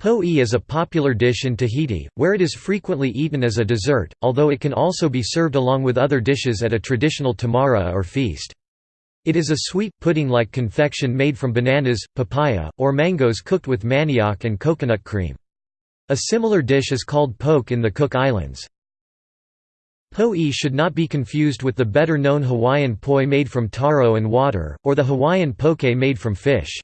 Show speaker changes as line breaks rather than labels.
Po'e is a popular dish in Tahiti, where it is frequently eaten as a dessert, although it can also be served along with other dishes at a traditional tamaaraa or feast. It is a sweet, pudding-like confection made from bananas, papaya, or mangoes cooked with manioc and coconut cream. A similar dish is called poke in the Cook Islands. Po'e should not be confused with the better-known Hawaiian poi made from taro and water, or the Hawaiian poke made from fish.